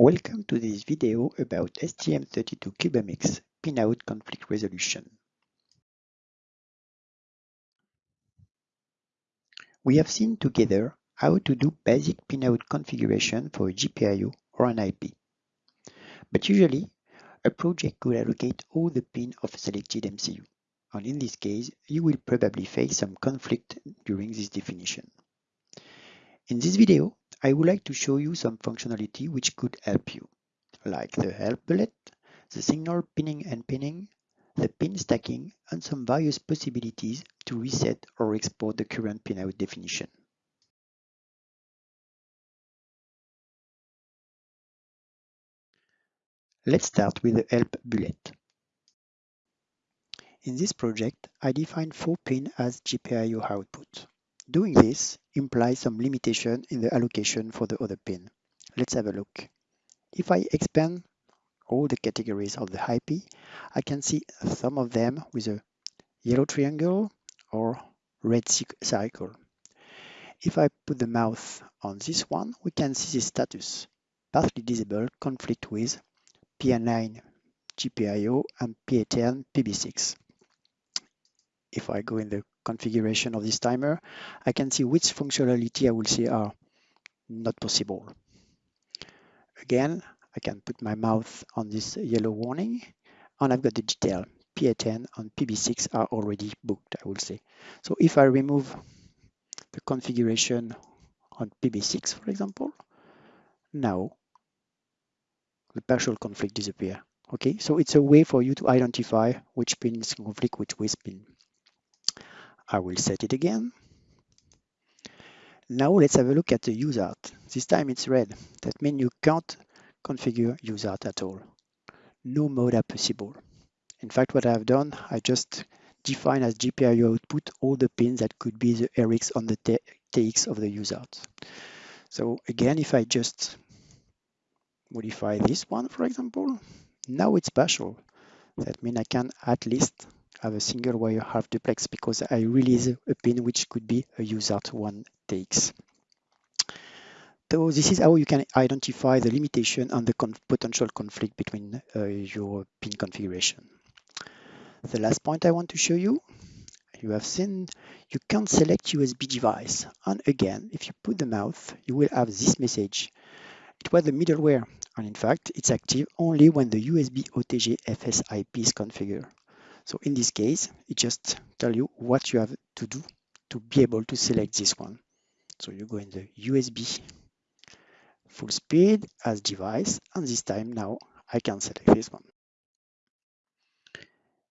Welcome to this video about STM32CubeMX pinout conflict resolution. We have seen together how to do basic pinout configuration for a GPIO or an IP. But usually, a project could allocate all the pins of a selected MCU, and in this case, you will probably face some conflict during this definition. In this video, I would like to show you some functionality which could help you, like the help bullet, the signal pinning and unpinning, the pin stacking, and some various possibilities to reset or export the current pinout definition. Let's start with the help bullet. In this project, I define 4 pins as GPIO output. Doing this implies some limitation in the allocation for the other pin. Let's have a look. If I expand all the categories of the IP, I can see some of them with a yellow triangle or red circle. If I put the mouse on this one, we can see the status, partly disabled conflict with PA9 GPIO and PA10 PB6. If I go in the configuration of this timer, I can see which functionality I will see are not possible. Again, I can put my mouth on this yellow warning and I've got the detail. PA10 and PB6 are already booked, I will say. So if I remove the configuration on PB6, for example, now the partial conflict disappear. Okay, so it's a way for you to identify which pin is conflict which pin. I will set it again. Now let's have a look at the USART. This time it's red. That means you can't configure USART at all. No mode are possible. In fact, what I've done, I just define as GPIO output all the pins that could be the RX on the TX of the USART. So again, if I just modify this one, for example, now it's partial. That means I can at least have a single wire half duplex because I release a pin which could be a USART 1 takes. So this is how you can identify the limitation and the potential conflict between uh, your pin configuration. The last point I want to show you, you have seen you can select USB device. And again, if you put the mouse, you will have this message. It was the middleware, and in fact, it's active only when the USB OTG FSIP is configured. So in this case, it just tell you what you have to do to be able to select this one. So you go in the USB full speed as device, and this time now I can select this one.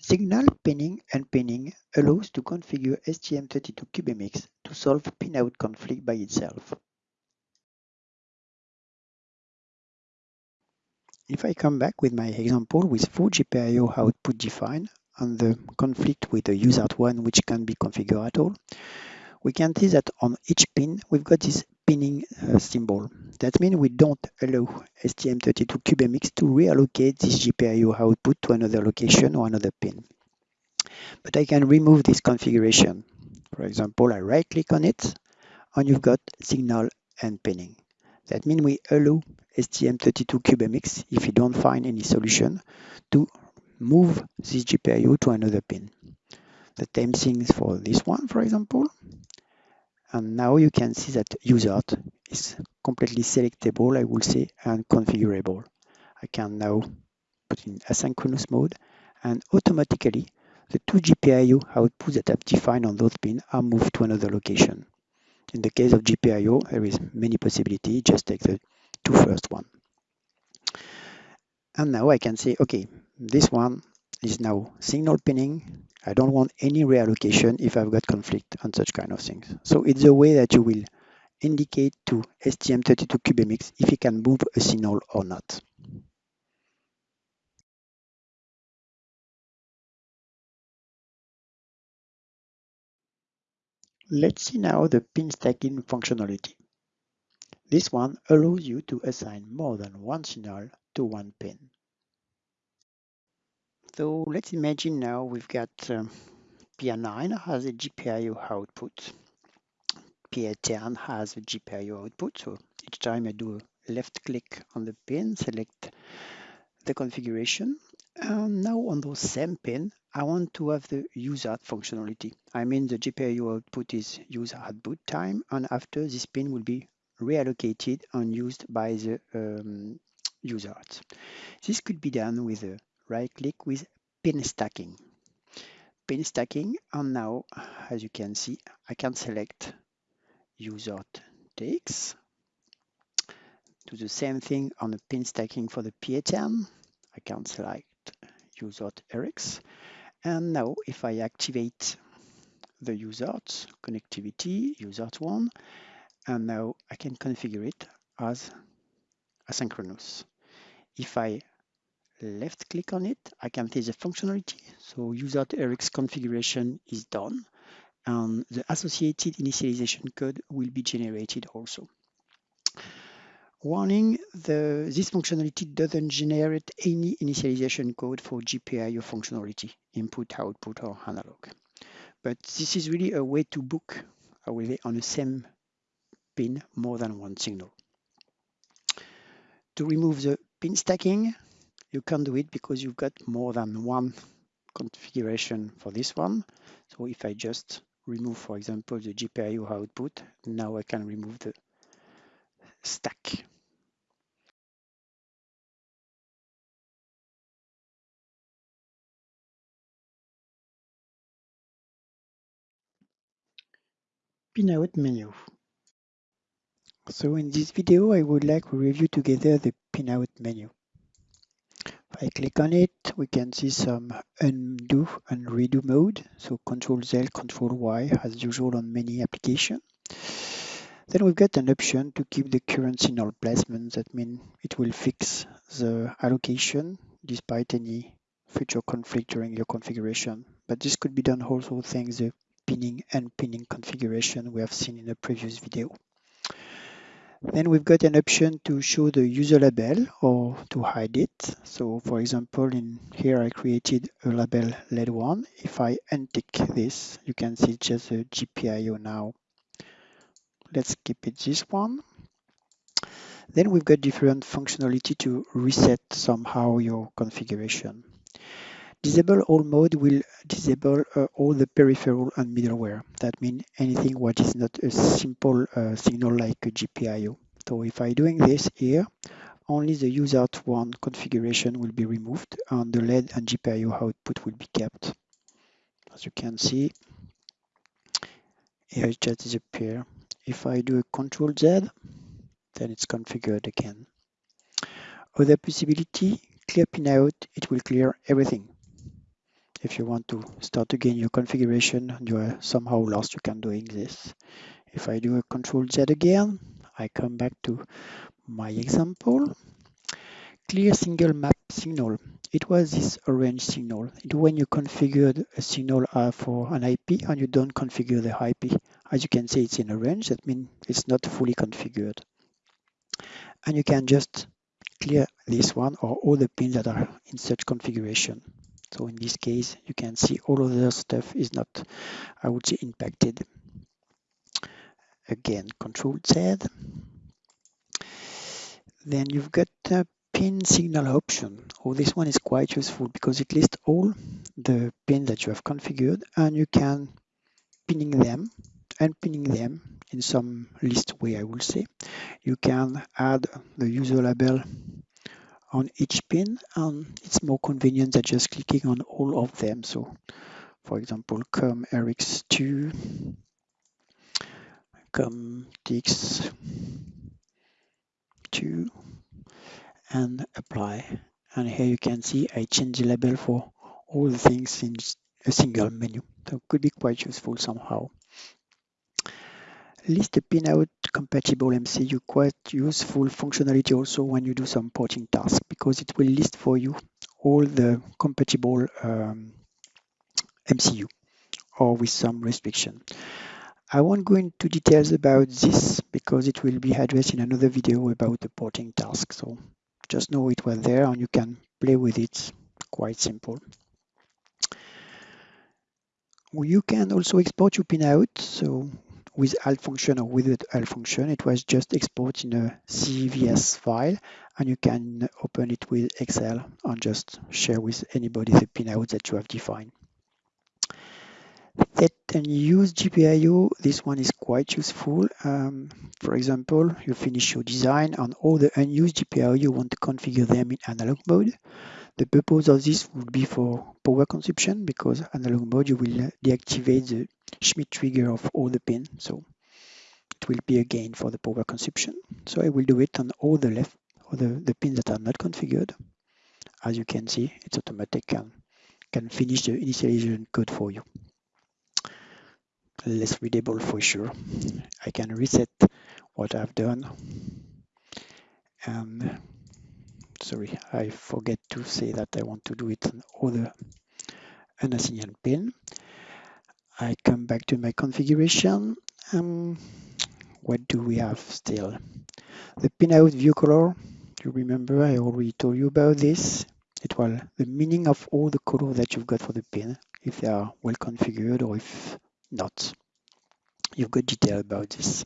Signal pinning and unpinning allows to configure STM32CubeMX to solve pinout conflict by itself. If I come back with my example with full GPIO output defined, and the conflict with the USART one, which can be configured at all, we can see that on each pin, we've got this pinning uh, symbol. That means we don't allow STM32CubeMX to reallocate this GPIO output to another location or another pin. But I can remove this configuration. For example, I right click on it and you've got signal unpinning. That means we allow STM32CubeMX, if you don't find any solution, to move this GPIO to another pin. The same thing is for this one, for example. And now you can see that USART is completely selectable, I will say, and configurable. I can now put in asynchronous mode and automatically the two GPIO outputs that I've defined on those pins are moved to another location. In the case of GPIO, there is many possibilities, just take the two first one. And now I can say, okay, this one is now signal pinning. I don't want any reallocation if I've got conflict and such kind of things. So it's a way that you will indicate to STM32CubeMX if it can move a signal or not. Let's see now the pin stacking functionality. This one allows you to assign more than one signal to one pin. So let's imagine now we've got um, PA9 has a GPIO output. PA10 has a GPIO output. So each time I do a left click on the pin, select the configuration. And now on those same pin, I want to have the USART functionality. I mean the GPIO output is used at boot time and after this pin will be reallocated and used by the um, USART. This could be done with a right click with pin stacking. Pin stacking and now as you can see I can select USART TX do the same thing on the pin stacking for the PA10 I can select USART RX. And now if I activate the USART connectivity USART1 and now I can configure it as asynchronous. If I left click on it, I can see the functionality. So USART RX configuration is done and the associated initialization code will be generated also. Warning, the, this functionality doesn't generate any initialization code for GPIO functionality, input, output, or analog. But this is really a way to book, I on the same pin more than one signal. To remove the pin stacking, you can do it because you've got more than one configuration for this one. So if I just remove, for example, the GPIO output, now I can remove the stack. Pinout menu. So in this video, I would like to review together the pinout menu. I click on it, we can see some undo and redo mode. So Control Z, Control Y, as usual on many applications. Then we've got an option to keep the current signal placement. That means it will fix the allocation despite any future conflict during your configuration. But this could be done also thanks the pinning and unpinning configuration we have seen in the previous video. Then we've got an option to show the user label or to hide it. So for example, in here I created a label LED1. If I untick this, you can see just a GPIO now. Let's keep it this one. Then we've got different functionality to reset somehow your configuration. Disable all mode will disable uh, all the peripheral and middleware. That means anything what is not a simple uh, signal like a GPIO. So if I doing this here, only the user one configuration will be removed and the LED and GPIO output will be kept. As you can see, here it just disappear. If I do a Control Z, then it's configured again. Other possibility, clear pinout, it will clear everything if you want to start again your configuration you are somehow lost, you can doing this. If I do a control Z again, I come back to my example. Clear single map signal. It was this orange signal. It when you configured a signal uh, for an IP and you don't configure the IP. As you can see, it's in orange. That means it's not fully configured. And you can just clear this one or all the pins that are in such configuration. So in this case, you can see all of the stuff is not, I would say, impacted. Again, Control Z. Then you've got a pin signal option. Oh, this one is quite useful because it lists all the pins that you have configured and you can pinning them and unpinning them in some list way, I will say. You can add the user label on each pin and it's more convenient than just clicking on all of them. So for example, com RX2, com TX2 and apply. And here you can see I change the label for all the things in a single menu. So could be quite useful somehow. List a pinout compatible MCU quite useful functionality also when you do some porting tasks because it will list for you all the compatible um, MCU or with some restriction. I won't go into details about this because it will be addressed in another video about the porting task. So just know it was there and you can play with it. Quite simple. You can also export your pinout. So with alt function or without alt function. It was just export in a CVS file and you can open it with Excel and just share with anybody the pinout that you have defined. Set and use GPIO, this one is quite useful. Um, for example, you finish your design and all the unused GPIO, you want to configure them in analog mode. The purpose of this would be for power consumption because analog mode you will deactivate the Schmitt trigger of all the pins. So it will be a gain for the power consumption. So I will do it on all the left or the, the pins that are not configured. As you can see, it's automatic and can finish the initialization code for you. Less readable for sure. I can reset what I've done. And sorry, I forget to say that I want to do it on other unassigned pin. I come back to my configuration. Um, what do we have still? The pinout view color. You remember I already told you about this. It was the meaning of all the color that you've got for the pin, if they are well configured or if not. You've got detail about this.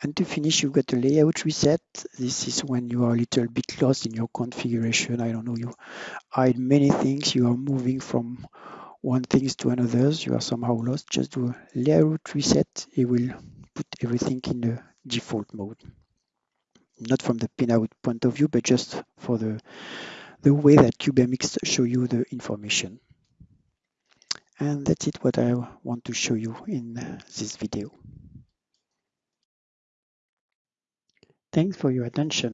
And to finish, you've got a layout reset. This is when you are a little bit lost in your configuration. I don't know, you hide many things. You are moving from one things to another's, you are somehow lost, just do a layout reset. It will put everything in the default mode. Not from the pinout point of view, but just for the, the way that CubeMX show you the information. And that's it what I want to show you in this video. Thanks for your attention.